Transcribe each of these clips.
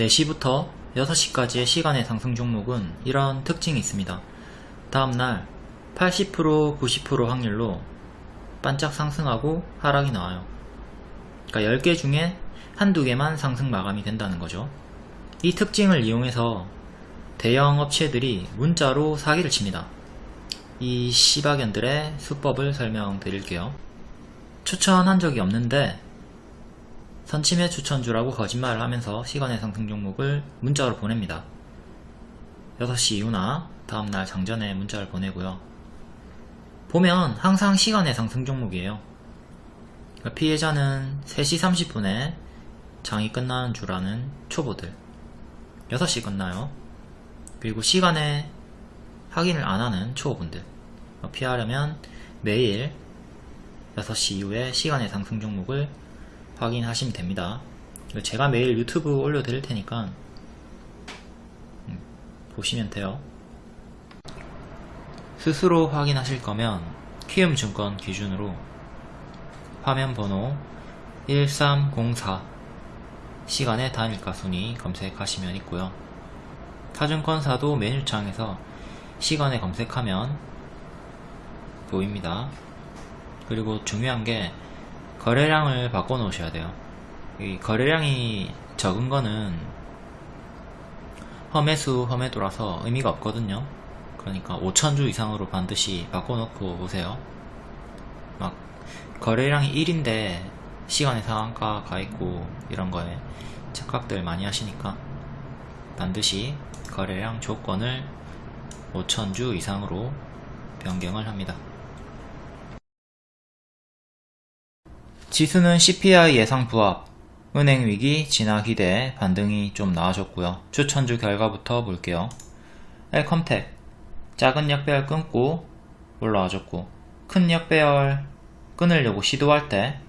4시부터 6시까지의 시간의 상승 종목은 이런 특징이 있습니다. 다음날 80% 90% 확률로 반짝 상승하고 하락이 나와요. 그러니까 10개 중에 한두 개만 상승 마감이 된다는 거죠. 이 특징을 이용해서 대형 업체들이 문자로 사기를 칩니다. 이 시바견들의 수법을 설명드릴게요. 추천한 적이 없는데 선침해 추천주라고 거짓말을 하면서 시간의 상승 종목을 문자로 보냅니다. 6시 이후나 다음날 장전에 문자를 보내고요. 보면 항상 시간의 상승 종목이에요. 그러니까 피해자는 3시 30분에 장이 끝나는 줄 아는 초보들 6시 끝나요. 그리고 시간에 확인을 안 하는 초보분들 피하려면 매일 6시 이후에 시간의 상승 종목을 확인하시면 됩니다. 제가 매일 유튜브 올려드릴 테니까 음, 보시면 돼요. 스스로 확인하실 거면 키움증권 기준으로 화면 번호 1304 시간의 단일가 순위 검색하시면 있고요. 타증권사도 메뉴창에서 시간에 검색하면 보입니다. 그리고 중요한 게 거래량을 바꿔 놓으셔야 돼요. 이 거래량이 적은 거는 험해수 험해도라서 의미가 없거든요. 그러니까 5천주 이상으로 반드시 바꿔 놓고 오세요. 막 거래량이 1인데 시간의 상한가 가 있고 이런 거에 착각들 많이 하시니까 반드시 거래량 조건을 5천주 이상으로 변경을 합니다. 지수는 CPI 예상 부합, 은행 위기 진화 기대 반등이 좀 나아졌고요. 추천주 결과부터 볼게요. 엘컴텍 작은 역배열 끊고 올라와줬고 큰 역배열 끊으려고 시도할 때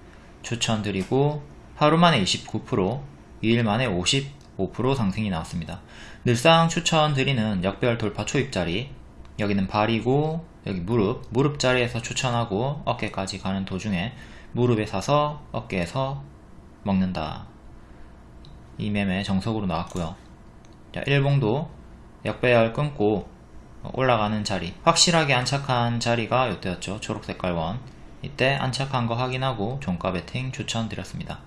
추천드리고 하루 만에 29% 2일 만에 55% 상승이 나왔습니다. 늘상 추천드리는 역배열 돌파 초입자리 여기는 발이고 여기 무릎 무릎 자리에서 추천하고 어깨까지 가는 도중에 무릎에 사서 어깨에서 먹는다. 이 매매 정석으로 나왔고요. 자, 일봉도 역배열 끊고 올라가는 자리 확실하게 안착한 자리가 이때였죠. 초록색깔 원 이때 안착한 거 확인하고 종가 베팅 추천드렸습니다.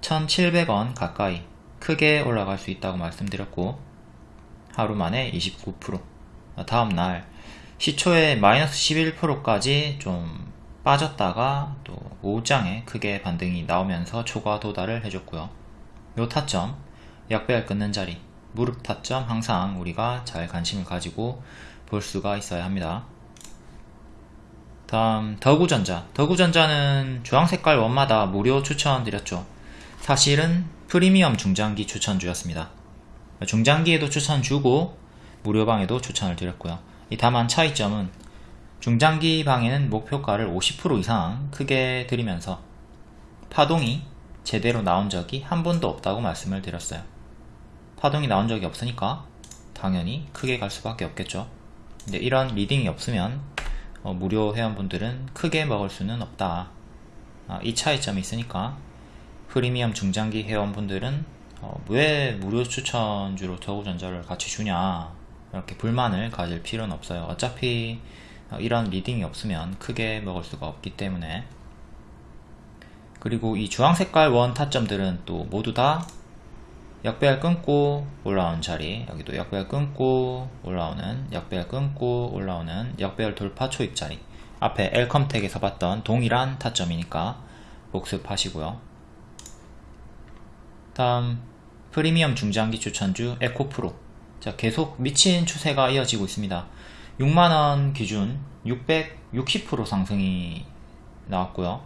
1700원 가까이 크게 올라갈 수 있다고 말씀드렸고 하루 만에 29% 다음날 시초에 마이너스 11%까지 좀 빠졌다가 또 오후장에 크게 반등이 나오면서 초과 도달을 해줬고요. 요 타점 약배열 끊는 자리 무릎 타점 항상 우리가 잘 관심을 가지고 볼 수가 있어야 합니다. 다음 더구전자 더구전자는 주황색깔 원마다 무료 추천드렸죠. 사실은 프리미엄 중장기 추천주였습니다. 중장기에도 추천 주고 무료방에도 추천을 드렸고요. 다만 차이점은 중장기 방에는 목표가를 50% 이상 크게 드리면서 파동이 제대로 나온 적이 한 번도 없다고 말씀을 드렸어요. 파동이 나온 적이 없으니까 당연히 크게 갈 수밖에 없겠죠. 근데 이런 리딩이 없으면 어, 무료 회원분들은 크게 먹을 수는 없다. 아, 이 차이점이 있으니까 프리미엄 중장기 회원분들은 어, 왜 무료 추천주로 더우전자를 같이 주냐 이렇게 불만을 가질 필요는 없어요. 어차피 어, 이런 리딩이 없으면 크게 먹을 수가 없기 때문에. 그리고 이 주황색깔 원 타점들은 또 모두 다 역배열 끊고 올라오는 자리. 여기도 역배열 끊고 올라오는 역배열 끊고 올라오는 역배열 돌파 초입 자리. 앞에 엘컴텍에서 봤던 동일한 타점이니까 복습하시고요. 다음 프리미엄 중장기 추천주 에코프로. 자 계속 미친 추세가 이어지고 있습니다 6만원 기준 660% 상승이 나왔고요.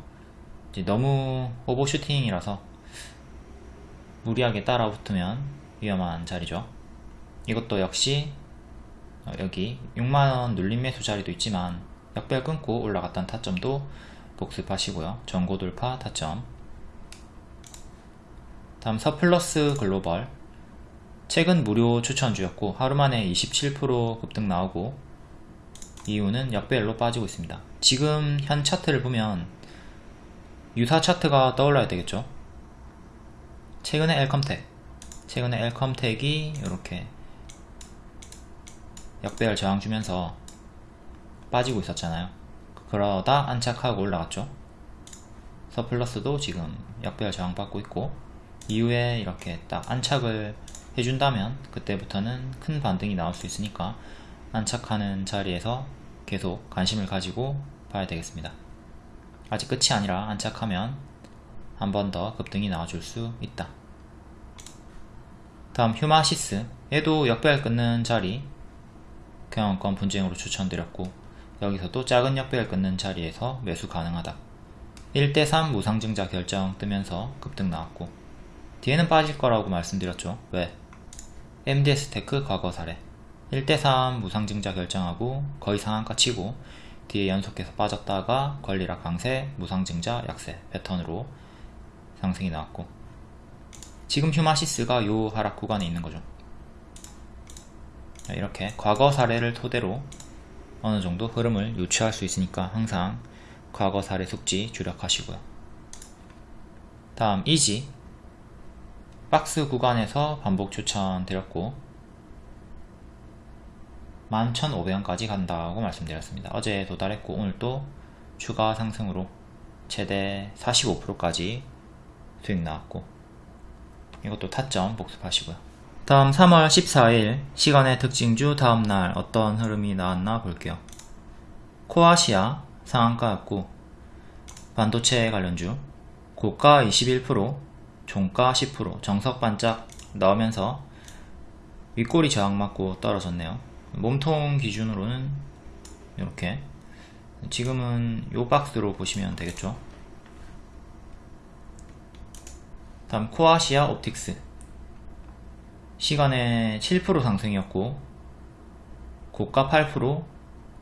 너무 오버슈팅이라서 무리하게 따라 붙으면 위험한 자리죠. 이것도 역시 어, 여기 6만원 눌림 매수 자리도 있지만 역별 끊고 올라갔던 타점도 복습하시고요. 전고 돌파 타점. 다음 서플러스 글로벌. 최근 무료 추천주였고 하루 만에 27% 급등 나오고 이유는 역배열로 빠지고 있습니다. 지금 현 차트를 보면 유사 차트가 떠올라야 되겠죠? 최근에 엘컴텍 최근에 엘컴텍이 이렇게 역배열 저항 주면서 빠지고 있었잖아요. 그러다 안착하고 올라갔죠? 서플러스도 지금 역배열 저항 받고 있고 이후에 이렇게 딱 안착을 해준다면 그때부터는 큰 반등이 나올 수 있으니까 안착하는 자리에서 계속 관심을 가지고 봐야 되겠습니다. 아직 끝이 아니라 안착하면 한 번 더 급등이 나와줄 수 있다. 다음 휴마시스 얘도 역배열 끊는 자리 경영권 분쟁으로 추천드렸고 여기서도 작은 역배열 끊는 자리에서 매수 가능하다. 1대3 무상증자 결정 뜨면서 급등 나왔고 뒤에는 빠질 거라고 말씀드렸죠. 왜? MDS 테크 과거 사례 1대3 무상증자 결정하고 거의 상한가 치고 뒤에 연속해서 빠졌다가 권리락 강세, 무상증자, 약세 패턴으로 상승이 나왔고 지금 휴마시스가 요 하락 구간에 있는 거죠. 이렇게 과거 사례를 토대로 어느 정도 흐름을 유추할 수 있으니까 항상 과거 사례 숙지 주력하시고요. 다음 이지. 박스 구간에서 반복 추천 드렸고 11,500원까지 간다고 말씀드렸습니다. 어제 도달했고 오늘 또 추가 상승으로 최대 45%까지 수익 나왔고 이것도 타점 복습하시고요. 다음 3월 14일 시간의 특징주 다음날 어떤 흐름이 나왔나 볼게요. 코아시아 상한가였고 반도체 관련주 고가 21% 종가 10% 정석 반짝 나오면서 윗꼬리 저항 맞고 떨어졌네요. 몸통 기준으로는 이렇게. 지금은 요 박스로 보시면 되겠죠? 다음 코아시아 옵틱스. 시간에 7% 상승이었고 고가 8%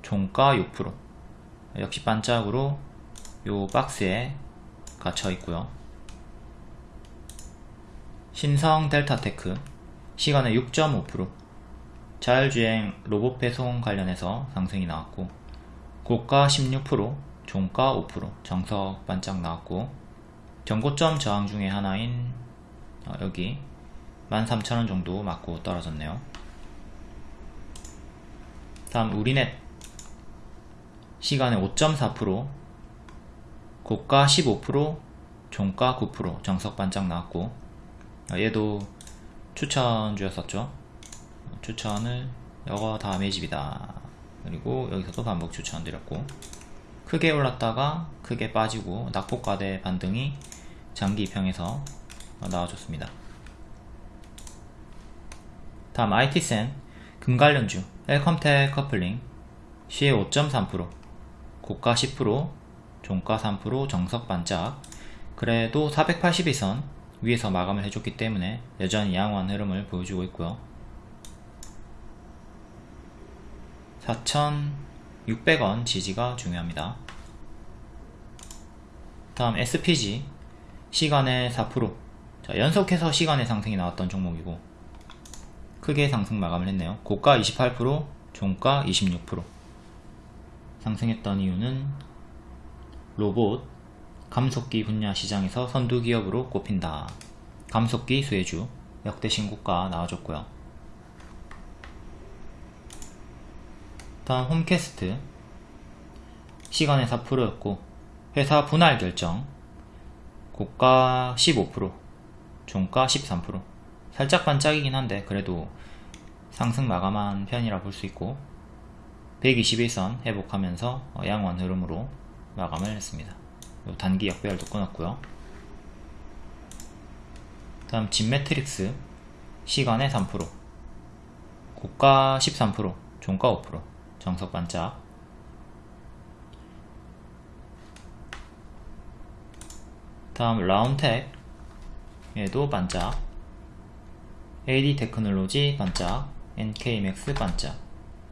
종가 6% 역시 반짝으로 요 박스에 갇혀 있고요. 신성 델타테크. 시간에 6.5% 자율주행 로봇 배송 관련해서 상승이 나왔고 고가 16% 종가 5% 정석 반짝 나왔고 전고점 저항 중에 하나인 어, 여기 13,000원 정도 맞고 떨어졌네요. 다음 우리넷. 시간에 5.4% 고가 15% 종가 9% 정석 반짝 나왔고 어, 얘도 추천주였었죠 추천을 이거 다음의 집이다. 그리고 여기서도 반복 추천 드렸고 크게 올랐다가 크게 빠지고 낙폭과대 반등이 장기 입형에서 나와줬습니다. 다음 IT센 금관련주 엘컴텍 커플링 시에 5.3% 고가 10% 종가 3% 정석 반짝 그래도 482선 위에서 마감을 해줬기 때문에 여전히 양호한 흐름을 보여주고 있고요 4,600원 지지가 중요합니다. 다음 SPG 시간의 4% 자, 연속해서 시간의 상승이 나왔던 종목이고 크게 상승 마감을 했네요. 고가 28% 종가 26% 상승했던 이유는 로봇 감속기 분야 시장에서 선두 기업으로 꼽힌다. 감속기 수혜주 역대 신고가 나와줬고요. 다음 홈캐스트 시간의 4%였고 회사 분할 결정. 고가 15% 종가 13% 살짝 반짝이긴 한데 그래도 상승 마감한 편이라 볼 수 있고 121선 회복하면서 양호한 흐름으로 마감을 했습니다. 단기 역배열도 끊었고요. 다음 진매트릭스. 시간의 3% 고가 13% 종가 5% 정석 반짝. 다음 라운텍 얘도 반짝. AD 테크놀로지 반짝. NK맥스 반짝.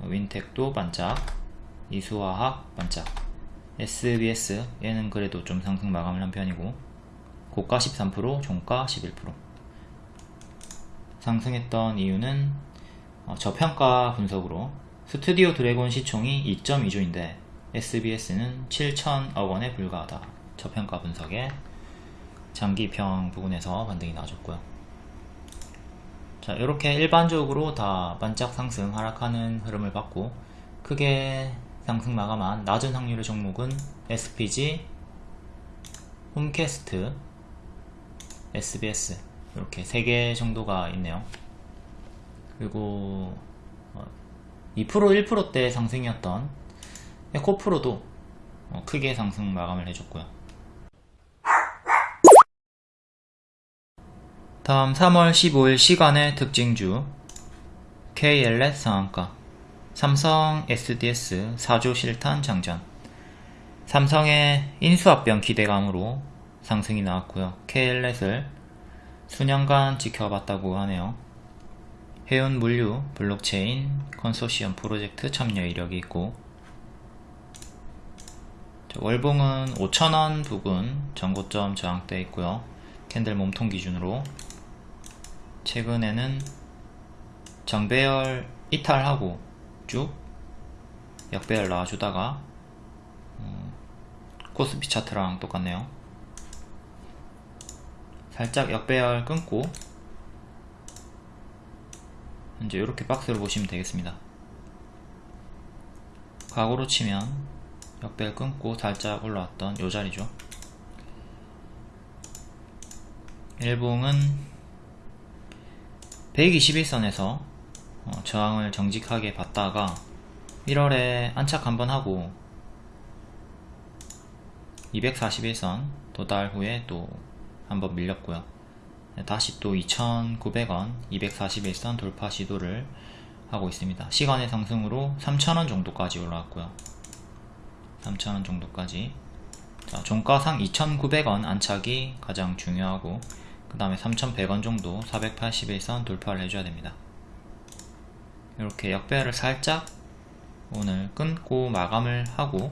윈텍도 반짝. 이수화학 반짝. SBS 얘는 그래도 좀 상승 마감을 한 편이고 고가 13% 종가 11% 상승했던 이유는 어, 저평가 분석으로 스튜디오 드래곤 시총이 2.2조인데 SBS는 7천억 원에 불과하다. 저평가 분석에 장기평 부분에서 반등이 나와줬고요. 자 이렇게 일반적으로 다 반짝 상승 하락하는 흐름을 봤고 크게 상승 마감한 낮은 확률의 종목은 SPG, 홈캐스트, SBS 이렇게 3개 정도가 있네요 그리고 2% 1%대 상승이었던 에코프로도 어, 크게 상승 마감을 해줬고요. 다음 3월 15일 시간의 특징주. KLS 상한가. 삼성 SDS 4조 실탄 장전. 삼성의 인수합병 기대감으로 상승이 나왔고요. KLS를 수년간 지켜봤다고 하네요 해운 물류 블록체인 컨소시엄 프로젝트 참여 이력이 있고 월봉은 5천원 부근 전고점 저항대 있고요. 캔들 몸통 기준으로. 최근에는 정배열 이탈하고 쭉 역배열 나와주다가 음, 코스피 차트랑 똑같네요. 살짝 역배열 끊고 현재 이렇게 박스를 보시면 되겠습니다. 과거로 치면 역배열 끊고 살짝 올라왔던 요 자리죠. 일봉은 121선에서 어, 저항을 정직하게 받다가 1월에 안착 한번 하고 241선 도달 후에 또 한번 밀렸고요 다시 또 2,900원 241선 돌파 시도를 하고 있습니다. 시간의 상승으로 3,000원 정도까지 올라왔고요. 3,000원 정도까지. 자, 종가상 2,900원 안착이 가장 중요하고 그 다음에 3,100원 정도 481선 돌파를 해줘야 됩니다. 이렇게 역배열을 살짝 오늘 끊고 마감을 하고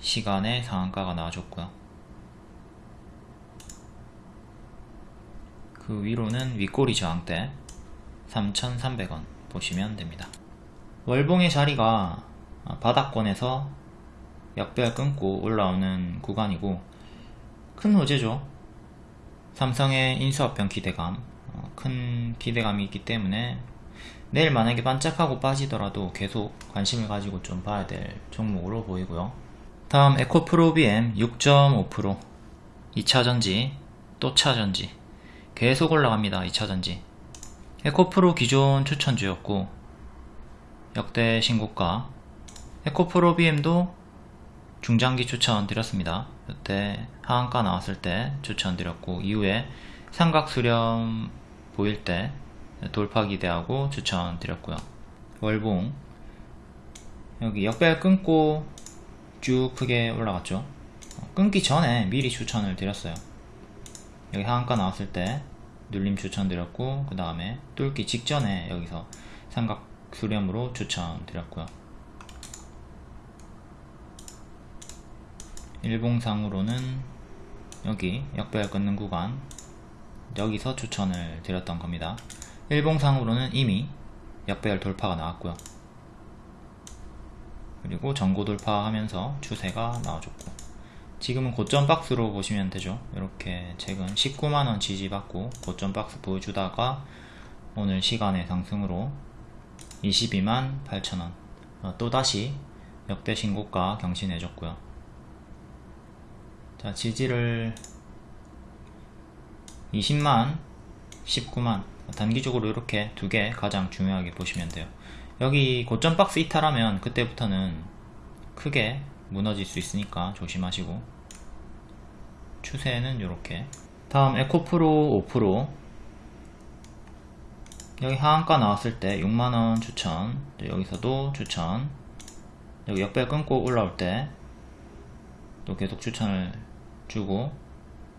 시간에 상한가가 나와줬고요 그 위로는 윗꼬리 저항대 3,300원 보시면 됩니다. 월봉의 자리가 바닥권에서 역배열 끊고 올라오는 구간이고 큰 호재죠. 삼성의 인수합병 기대감 어, 큰 기대감이 있기 때문에 내일 만약에 반짝하고 빠지더라도 계속 관심을 가지고 좀 봐야 될 종목으로 보이고요. 다음 에코프로 BM 6.5% 2차전지 또 차전지 계속 올라갑니다 2차전지. 에코프로 기존 추천주였고 역대 신고가. 에코프로 BM도 중장기 추천 드렸습니다. 이때 하한가 나왔을 때 추천 드렸고 이후에 삼각 수렴 보일 때 돌파 기대하고 추천 드렸고요. 월봉. 여기 역배열 끊고 쭉 크게 올라갔죠. 끊기 전에 미리 추천을 드렸어요 여기 하한가 나왔을 때 눌림 추천 드렸고 그 다음에 뚫기 직전에 여기서 삼각 수렴으로 추천 드렸고요. 일봉상으로는 여기 역배열 끊는 구간 여기서 추천을 드렸던 겁니다. 일봉상으로는 이미 역배열 돌파가 나왔고요. 그리고 전고 돌파하면서 추세가 나와줬고 지금은 고점 박스로 보시면 되죠. 이렇게 최근 19만원 지지받고 고점 박스 보여주다가 오늘 시간의 상승으로 22만 8천원. 어, 또다시 역대 신고가 경신해줬고요. 자 지지를 20만 19만. 단기적으로 이렇게 두 개 가장 중요하게 보시면 돼요. 여기 고점 박스 이탈하면 그때부터는 크게 무너질 수 있으니까 조심하시고. 추세는 이렇게. 다음 에코프로 5% 여기 하한가 나왔을 때 6만원 추천. 여기서도 추천. 여기 역배 끊고 올라올 때 또 계속 추천을 주고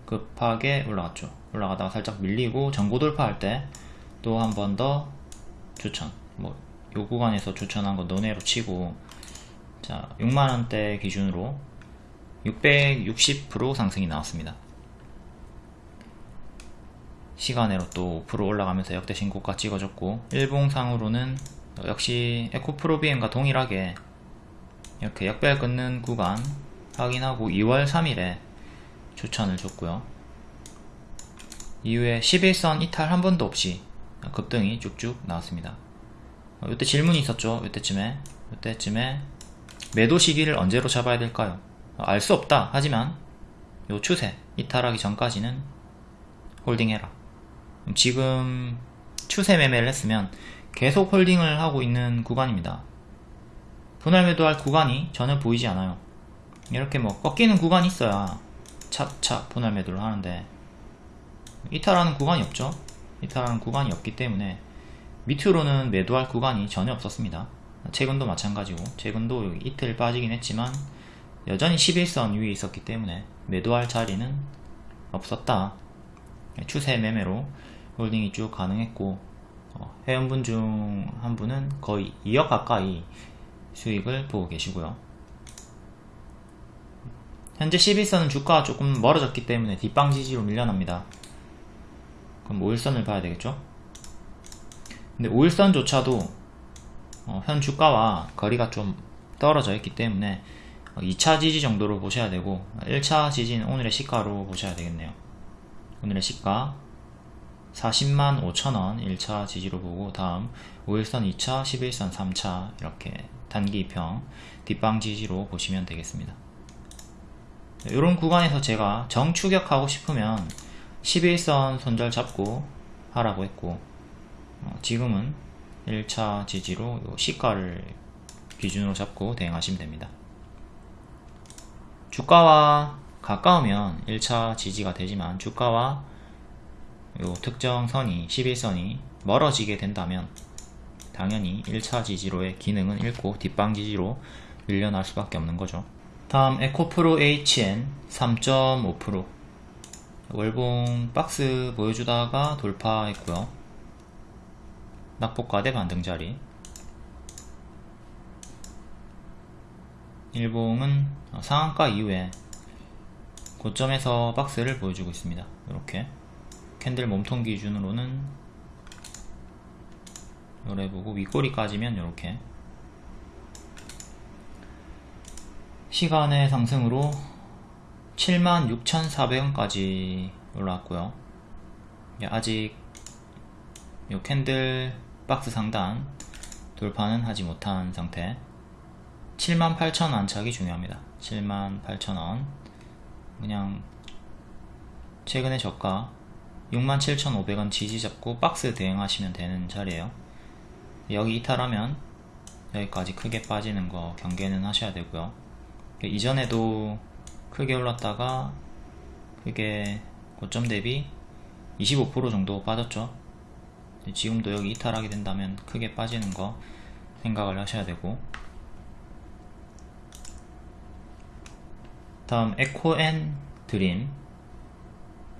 급하게 올라갔죠. 올라가다가 살짝 밀리고 전고 돌파할 때 또 한 번 더 추천. 뭐 요 구간에서 추천한 거 너네로 치고 자 6만원대 기준으로 660% 상승이 나왔습니다 시간으로 또 5% 올라가면서 역대 신고가 찍어줬고 일봉상으로는 역시 에코프로비엠과 동일하게 이렇게 역배열 끊는 구간 확인하고 2월 3일에 추천을 줬고요 이후에 11선 이탈 한 번도 없이 급등이 쭉쭉 나왔습니다. 어, 이때 질문이 있었죠. 이때쯤에 이때쯤에 매도 시기를 언제로 잡아야 될까요? 알 수 없다. 하지만 요 추세 이탈하기 전까지는 홀딩해라. 지금 추세 매매를 했으면 계속 홀딩을 하고 있는 구간입니다. 분할 매도할 구간이 전혀 보이지 않아요. 이렇게 뭐 꺾이는 구간이 있어야 차차 분할 매도를 하는데 이탈하는 구간이 없죠. 이탈하는 구간이 없기 때문에 밑으로는 매도할 구간이 전혀 없었습니다. 최근도 마찬가지고 최근도 이틀 빠지긴 했지만 여전히 11선 위에 있었기 때문에 매도할 자리는 없었다. 추세 매매로 홀딩이 쭉 가능했고 어, 회원분 중 한 분은 거의 2억 가까이 수익을 보고 계시고요. 현재 11선은 주가가 조금 멀어졌기 때문에 뒷방 지지로 밀려납니다. 그럼 5일선을 봐야 되겠죠? 근데 5일선조차도 어, 현 주가와 거리가 좀 떨어져 있기 때문에 2차 지지 정도로 보셔야 되고 1차 지지는 오늘의 시가로 보셔야 되겠네요. 오늘의 시가 40만 5천원 1차 지지로 보고 다음 5일선 2차, 11선 3차 이렇게 단기 평 뒷방 지지로 보시면 되겠습니다. 이런 구간에서 제가 정추격하고 싶으면 11선 손절 잡고 하라고 했고 어, 지금은 1차 지지로 시가를 기준으로 잡고 대응하시면 됩니다. 주가와 가까우면 1차 지지가 되지만 주가와 요 특정 선이 11선이 멀어지게 된다면 당연히 1차 지지로의 기능은 잃고 뒷방 지지로 밀려날 수밖에 없는 거죠. 다음 에코프로 HN 3.5% 월봉 박스 보여주다가 돌파했고요. 낙폭과대 반등자리. 일봉은 상한가 이후에 고점에서 박스를 보여주고 있습니다. 이렇게. 캔들 몸통 기준으로는 요래 보고 윗꼬리까지면 이렇게. 시간의 상승으로 76,400원까지 올라왔고요. 아직 요 캔들 박스 상단 돌파는 하지 못한 상태. 78,000원 안착이 중요합니다. 78,000원. 그냥 최근의 저가 67,500원 지지 잡고 박스 대응하시면 되는 자리에요. 여기 이탈하면 여기까지 크게 빠지는 거 경계는 하셔야 되고요. 이전에도 크게 올랐다가 크게 고점 대비 25% 정도 빠졌죠 지금도 여기 이탈하게 된다면 크게 빠지는 거 생각을 하셔야 되고. 다음 에코앤 드림.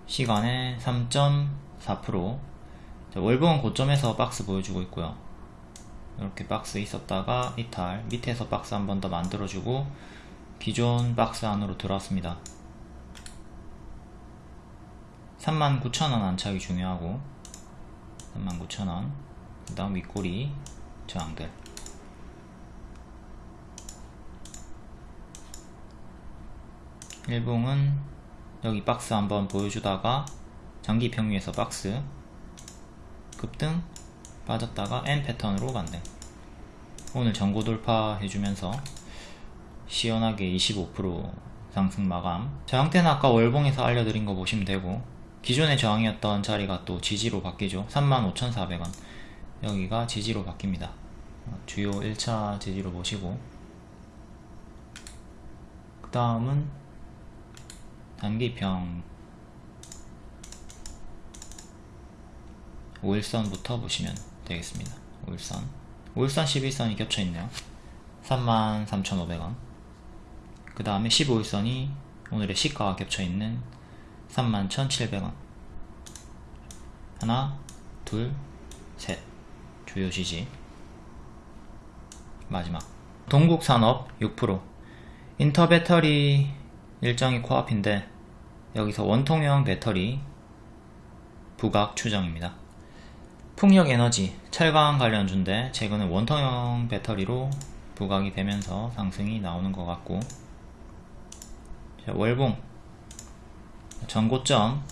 시간에 3.4% 월봉은 고점에서 박스 보여주고 있고요. 이렇게 박스 있었다가 이탈 밑에서 박스 한 번 더 만들어주고 기존 박스 안으로 들어왔습니다. 39,000원 안착이 중요하고 39,000원. 그 다음 윗꼬리 저항들. 일봉은 여기 박스 한번 보여주다가 장기 평위에서 박스. 급등 빠졌다가 N 패턴으로 반등 오늘 전고 돌파 해주면서 시원하게 25% 상승 마감. 저항대는 아까 월봉에서 알려드린 거 보시면 되고 기존의 저항이었던 자리가 또 지지로 바뀌죠. 35,400원. 여기가 지지로 바뀝니다. 주요 1차 지지로 보시고. 그 다음은 단기평. 5일선부터 보시면 되겠습니다. 5일선. 5일선 11선이 겹쳐 있네요. 33,500원. 그 다음에 15일선이 오늘의 시가와 겹쳐있는 31,700원. 하나 둘셋. 주요 지지. 마지막. 동국산업 6% 인터배터리 일정이 코앞인데 여기서 원통형 배터리 부각 추정입니다. 풍력에너지 철강 관련주인데 최근에 원통형 배터리로 부각이 되면서 상승이 나오는 것 같고. 자, 월봉 전고점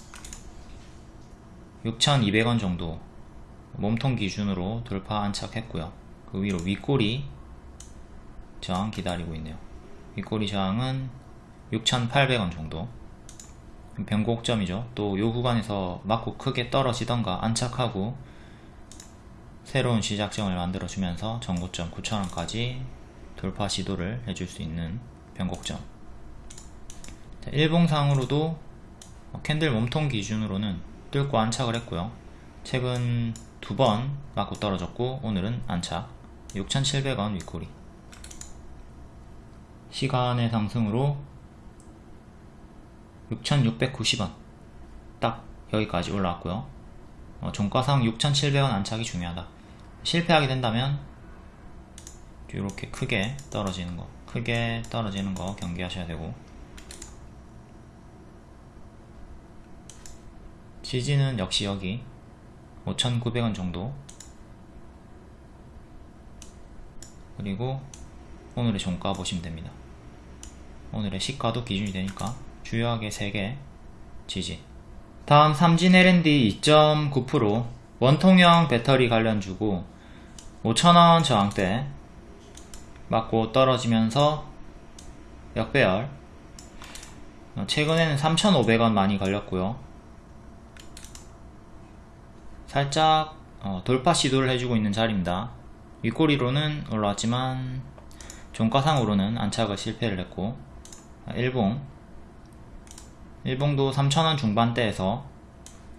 6,200원 정도 몸통 기준으로 돌파 안착했고요. 그 위로 윗꼬리 저항 기다리고 있네요. 윗꼬리 저항은 6,800원 정도. 변곡점이죠. 또 요 구간에서 맞고 크게 떨어지던가 안착하고 새로운 시작점을 만들어 주면서 전고점 9,000원까지 돌파 시도를 해줄 수 있는 변곡점. 자, 일봉상으로도 캔들 몸통 기준으로는 뚫고 안착을 했고요. 최근 두 번 맞고 떨어졌고 오늘은 안착. 6,700원 윗꼬리. 시간의 상승으로 6,690원. 딱 여기까지 올라왔고요. 어, 종가상 6,700원 안착이 중요하다. 실패하게 된다면 이렇게 크게 떨어지는 거 크게 떨어지는 거 경계하셔야 되고 지지는 역시 여기 5,900원 정도. 그리고 오늘의 종가 보시면 됩니다. 오늘의 시가도 기준이 되니까 주요하게 3개 지지. 다음 삼진 L&D 2.9% 원통형 배터리 관련 주고 5천원 저항대 맞고 떨어지면서 역배열. 어, 최근에는 3,500원 많이 걸렸고요 살짝 어, 돌파 시도를 해주고 있는 자리입니다. 윗꼬리로는 올라왔지만 종가상으로는 안착을 실패를 했고 아, 일봉. 일봉도 3,000원 중반대에서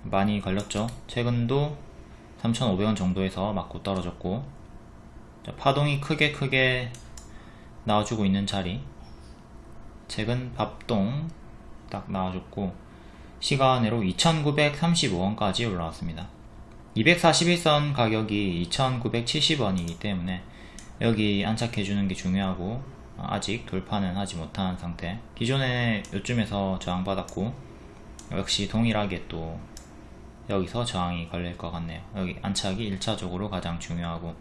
많이 걸렸죠. 최근도 3,500원 정도에서 맞고 떨어졌고 자, 파동이 크게 크게 나와주고 있는 자리. 최근 밥동 딱 나와줬고 시간으로 2,935원까지 올라왔습니다 241선 가격이 2,970원이기 때문에 여기 안착해주는 게 중요하고 아직 돌파는 하지 못한 상태. 기존에 요쯤에서 저항받았고 역시 동일하게 또 여기서 저항이 걸릴 것 같네요. 여기 안착이 1차적으로 가장 중요하고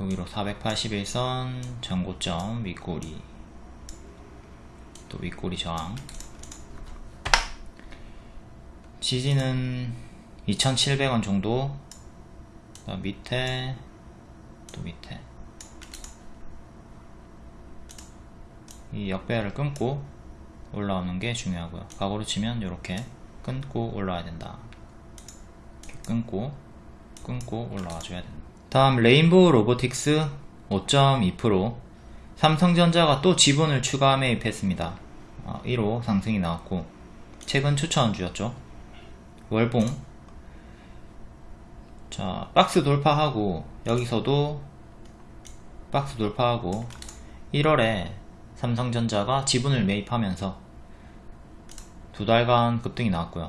여기로 481선 전고점 윗꼬리 또 윗꼬리 저항. 지지는 2,700원 정도. 밑에 또 밑에. 이 역배열을 끊고 올라오는 게 중요하고요. 과거로 치면 이렇게 끊고 올라와야 된다. 끊고 끊고 올라와 줘야 된다. 다음 레인보우 로보틱스 5.2% 삼성전자가 또 지분을 추가 매입했습니다. 1호 상승이 나왔고 최근 추천주였죠. 월봉 자 박스 돌파하고 여기서도 박스 돌파하고 1월에 삼성전자가 지분을 매입하면서 두 달간 급등이 나왔고요.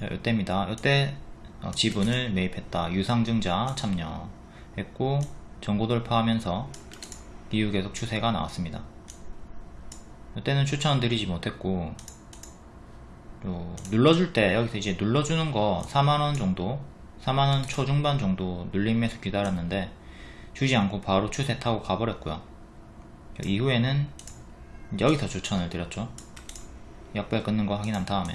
자, 이때입니다. 이때 어, 지분을 매입했다. 유상증자 참여했고 전고 돌파하면서 이후 계속 추세가 나왔습니다. 이때는 추천드리지 못했고 눌러줄 때 여기서 이제 눌러주는 거 4만원 정도 4만원 초중반 정도 눌림에서 기다렸는데 주지 않고 바로 추세 타고 가버렸고요. 이후에는 여기서 추천을 드렸죠. 역배 끊는 거 확인한 다음에.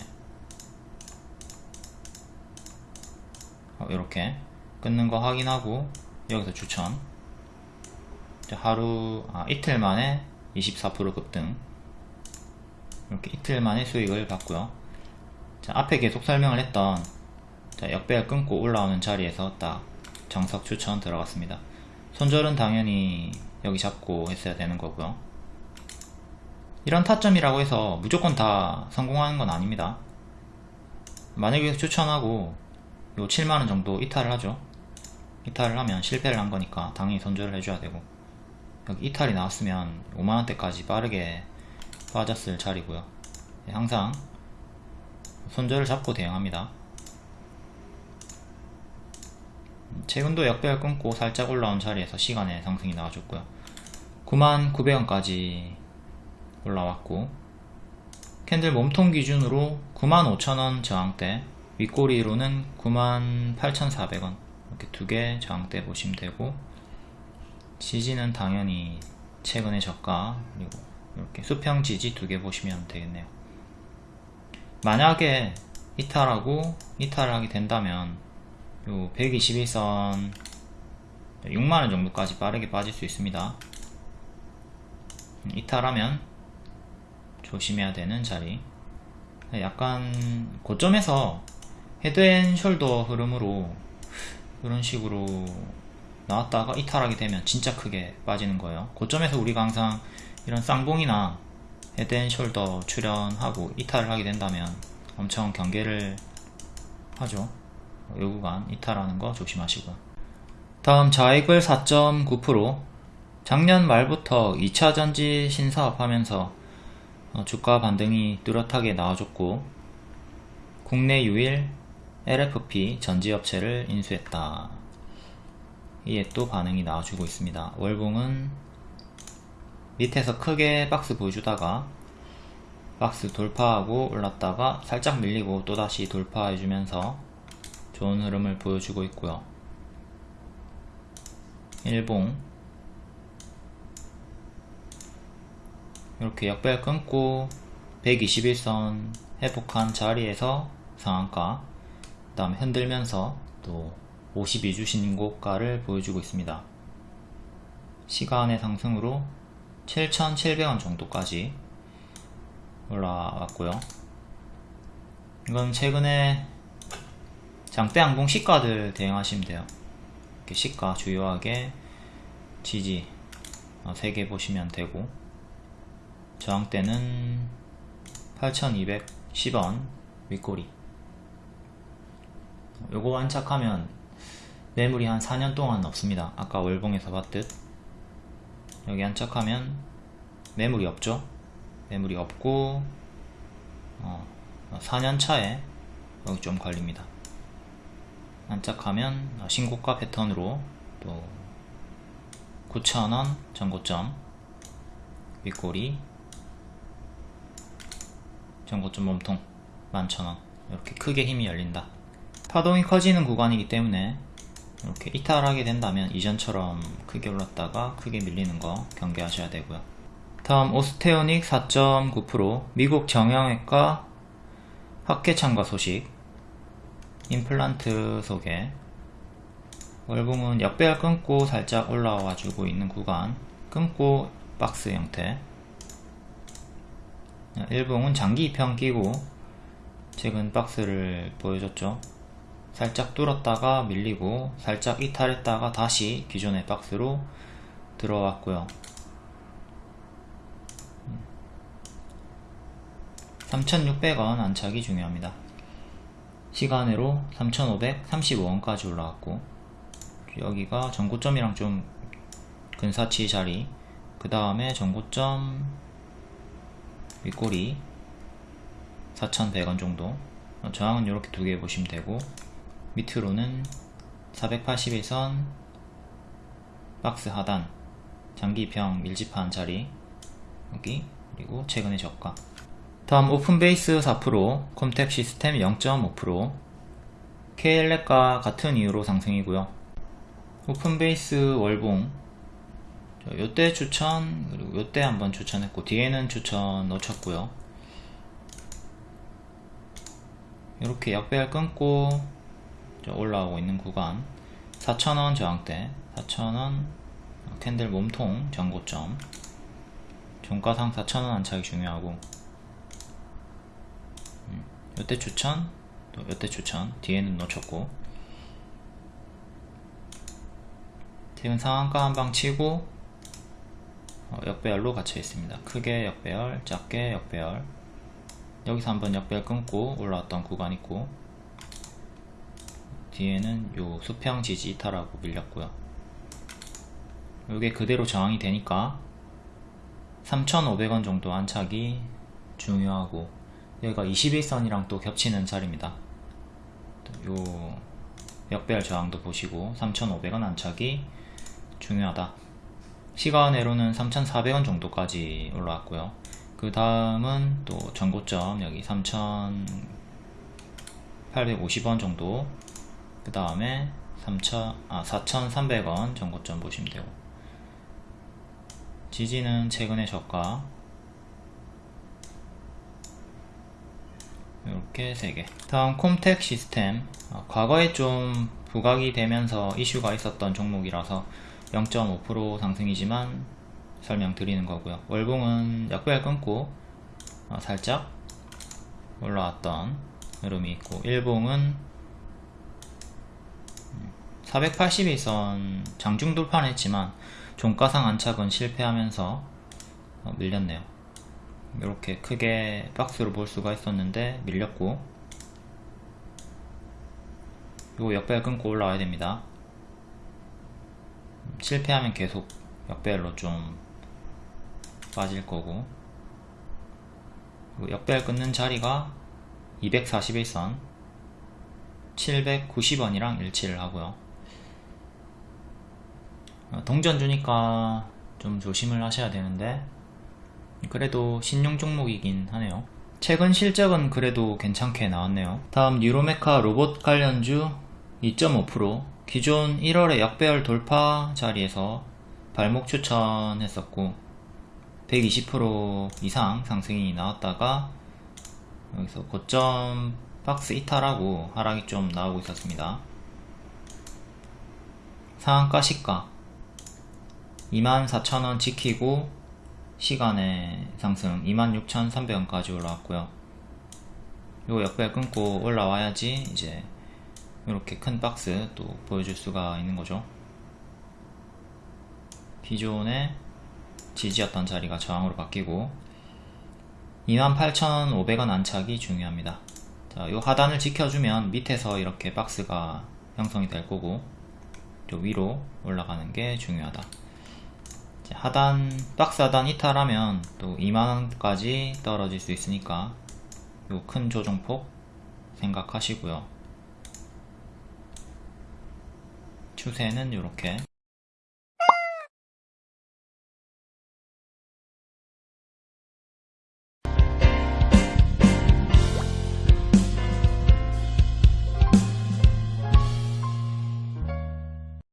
이렇게 어, 끊는 거 확인하고 여기서 추천. 하루 아, 이틀 만에 24% 급등. 이렇게 이틀 만에 수익을 받고요 자, 앞에 계속 설명을 했던 자, 역배를 끊고 올라오는 자리에서 딱 정석 추천 들어갔습니다. 손절은 당연히 여기 잡고 했어야 되는 거고요. 이런 타점이라고 해서 무조건 다 성공하는 건 아닙니다. 만약에 추천하고 요 7만원 정도 이탈을 하죠. 이탈을 하면 실패를 한 거니까 당연히 손절을 해줘야 되고 여기 이탈이 나왔으면 5만원대까지 빠르게 빠졌을 자리고요. 네, 항상 손절을 잡고 대응합니다. 최근도 역배열 끊고 살짝 올라온 자리에서 시간의 상승이 나와줬고요. 99,000원까지 올라왔고 캔들 몸통 기준으로 95,000원 저항대 윗꼬리로는 98,400원. 이렇게 두 개 저항대 보시면 되고 지지는 당연히 최근의 저가 그리고 이렇게 수평 지지 두 개 보시면 되겠네요 만약에 이탈하고 이탈하게 된다면 요 121선 6만원 정도까지 빠르게 빠질 수 있습니다. 이탈하면 조심해야 되는 자리. 약간 고점에서 헤드앤숄더 흐름으로 이런 식으로 나왔다가 이탈하게 되면 진짜 크게 빠지는 거예요. 고점에서 우리가 항상 이런 쌍봉이나 헤드앤숄더 출현하고 이탈을 하게 된다면 엄청 경계를 하죠 이 구간 이탈하는 거 조심하시고요 다음 자익을 4.9% 작년 말부터 2차 전지 신사업 하면서 어, 주가 반등이 뚜렷하게 나와줬고 국내 유일 LFP 전지업체를 인수했다. 이에 또 반응이 나와주고 있습니다. 월봉은 밑에서 크게 박스 보여주다가 박스 돌파하고 올랐다가 살짝 밀리고 또다시 돌파해주면서 좋은 흐름을 보여주고 있고요. 일봉 이렇게 역별 끊고 121선 회복한 자리에서 상한가 그 다음에 흔들면서 또 52주 신고가를 보여주고 있습니다 시간의 상승으로 7,700원 정도까지 올라왔고요. 이건 최근에 장대 항공 시가들 대응하시면 돼요. 이렇게 시가 주요하게 지지 3개 어, 보시면 되고 저항대는 8210원 윗꼬리. 요거 완착하면 매물이 한 4년 동안 없습니다. 아까 월봉에서 봤듯 여기 안착하면 매물이 없죠? 매물이 없고 어, 4년 차에 여기 좀 걸립니다. 안착하면 신고가 패턴으로 또 9,000원 전고점 윗꼬리 전고점 몸통 11,000원. 이렇게 크게 힘이 열린다. 파동이 커지는 구간이기 때문에 이렇게 이탈하게 된다면 이전처럼 크게 올랐다가 크게 밀리는 거 경계하셔야 되고요. 다음 오스테오닉 4.9% 미국 정형외과 학회 참가 소식. 임플란트 소개 월봉은 역배열 끊고 살짝 올라와 주고 있는 구간. 끊고 박스 형태. 일봉은 장기 입형 끼고 최근 박스를 보여줬죠 살짝 뚫었다가 밀리고 살짝 이탈했다가 다시 기존의 박스로 들어왔고요. 3600원 안착이 중요합니다. 시간으로 3535원까지 올라왔고 여기가 전고점이랑 좀 근사치 자리 그 다음에 전고점 윗꼬리 4,100원 정도. 저항은 이렇게 두 개 보시면 되고 밑으로는 481선 박스 하단 장기평 밀집한 자리 여기 그리고 최근의 저가. 다음 오픈베이스 4% 컴택 시스템 0.5% KL랩과 같은 이유로 상승이고요. 오픈베이스 월봉 요때 추천 그리고 요때 한번 추천했고 뒤에는 추천 놓쳤고요. 이렇게 역배열 끊고 올라오고 있는 구간. 4,000원 저항대 4,000원 캔들 몸통 전고점. 종가상 4,000원 안착이 중요하고. 음, 요때 추천 또 요때 추천. 뒤에는 놓쳤고. 지금 상한가 한 방 치고 어, 역배열로 갇혀 있습니다. 크게 역배열 작게 역배열. 여기서 한번 역배열 끊고 올라왔던 구간 있고 뒤에는 요 수평 지지 이탈하고 밀렸고요. 요게 그대로 저항이 되니까 3,500원 정도 안착이 중요하고 여기가 21선이랑 또 겹치는 자리입니다. 요 역배열 저항도 보시고 3,500원 안착이 중요하다. 시간외로는 3,400원 정도까지 올라왔고요. 그 다음은 또 전고점 여기 3,850원 정도 그 다음에 3,000, 아, 4,300원 전고점 보시면 되고. 지지는 최근의 저가. 이렇게 3개. 다음 콤텍 시스템. 어, 과거에 좀 부각이 되면서 이슈가 있었던 종목이라서 0.5% 상승이지만 설명드리는 거고요. 월봉은 약별 끊고 어, 살짝 올라왔던 흐름이 있고 일봉은 481선 장중 돌파는 했지만 종가상 안착은 실패하면서 어, 밀렸네요. 이렇게 크게 박스로 볼 수가 있었는데 밀렸고. 요 역배열 끊고 올라와야 됩니다. 음, 실패하면 계속 역배열로 좀 빠질 거고. 역배열 끊는 자리가 241선 790원이랑 일치를 하고요. 어, 동전 주니까 좀 조심을 하셔야 되는데 그래도 신용 종목이긴 하네요. 최근 실적은 그래도 괜찮게 나왔네요. 다음 뉴로메카 로봇 관련주 2.5% 기존 1월에 역배열 돌파 자리에서 발목 추천했었고 120% 이상 상승이 나왔다가 여기서 고점 박스 이탈하고 하락이 좀 나오고 있었습니다. 상한가 시가 24,000원 지키고 시간의 상승 26,300원까지 올라왔고요. 요 역배 끊고 올라와야지 이제 이렇게 큰 박스 또 보여줄 수가 있는 거죠. 기존의 지지였던 자리가 저항으로 바뀌고 28,500원 안착이 중요합니다. 자, 요 하단을 지켜주면 밑에서 이렇게 박스가 형성이 될 거고 저 위로 올라가는 게 중요하다 하단 박스 하단 이탈하면 또 2만원까지 떨어질 수 있으니까 요 큰 조정폭 생각하시고요. 추세는 이렇게